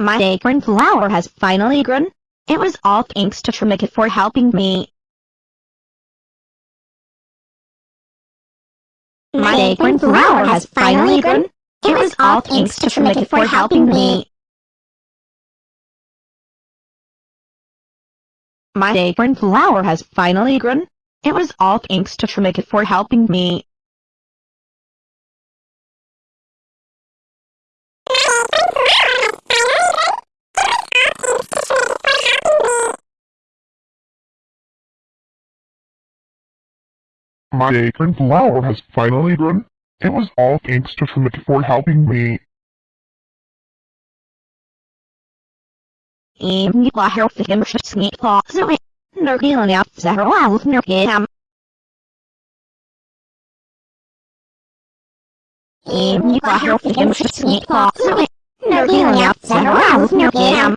My acorn flower has finally grown. It was all thanks to Trimikit for helping me. My acorn flower has finally grown. It was all thanks to Trimikit for helping me. My acorn flower has finally grown. It was all thanks to Trimikit for helping me. My acorn flower has finally grown. It was all thanks to Flick for helping me. Even you are healthy and sneak thoughts away. No healing out several hours no ham. Even you are healthy and sneak thoughts away. No healing out several hours no ham.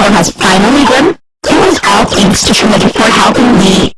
flower has finally. It was all thanks to Trimikit for helping me.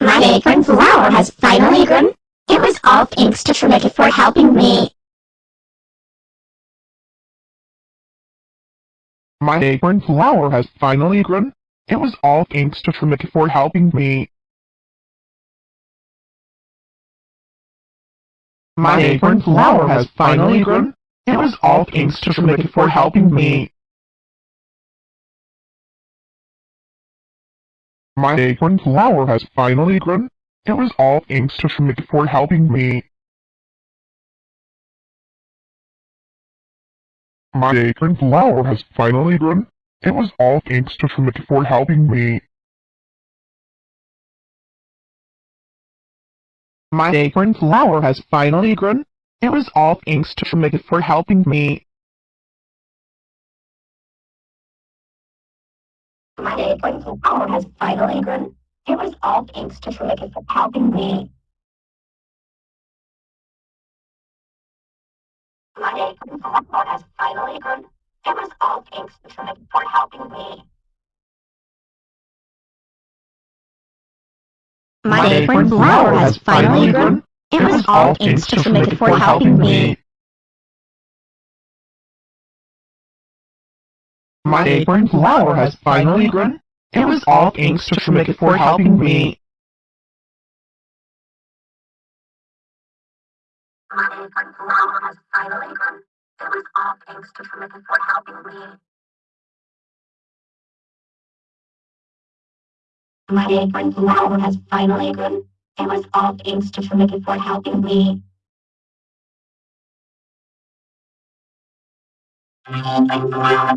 My acorn flower has finally grown. It was all thanks to Trimikit for helping me. My acorn flower has finally grown. It was all thanks to Trimikit for helping me. My acorn flower has finally grown. It was all thanks to Trimikit for helping me. My acorn flower has finally grown. It was all thanks to Schmidt for helping me. My acorn flower has finally grown. It was all thanks to Schmidt for helping me. My acorn flower has finally grown. It was all thanks to Schmidt for helping me. My acorn flower has finally grown. It was all thanks to Trimikit for helping me. My acorn flower has finally grown. It was all thanks to Trimikit for helping me. My acorn flower has finally grown. It was all thanks to Trimikit for helping me. My acorn flower has finally grown. It was all thanks to Trimikit for helping me. My acorn flower has finally grown. It was all thanks to Trimikit for helping me. My acorn flower has finally. It was all thanks to for helping me. My. It was all thanks to Trimikit for helping me. My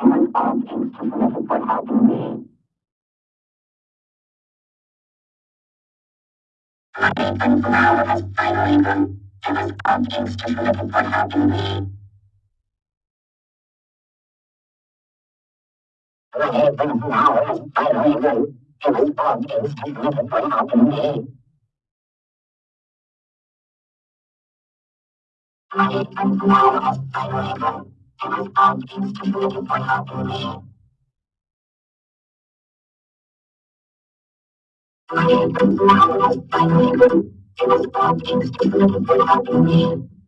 grown. It was all thanks to Trimikit for helping me. My acorn flower has finally grown. It was all thanks to Trimikit for helping me. My acorn flower has finally grown. It was all thanks to Trimikit for helping me. My acorn flower has finally grown. It was all thanks to Trimikit for helping me. My acorn flower has finally grown and all things to you for helping me. My name is Magnus, and it is all things to you for helping me.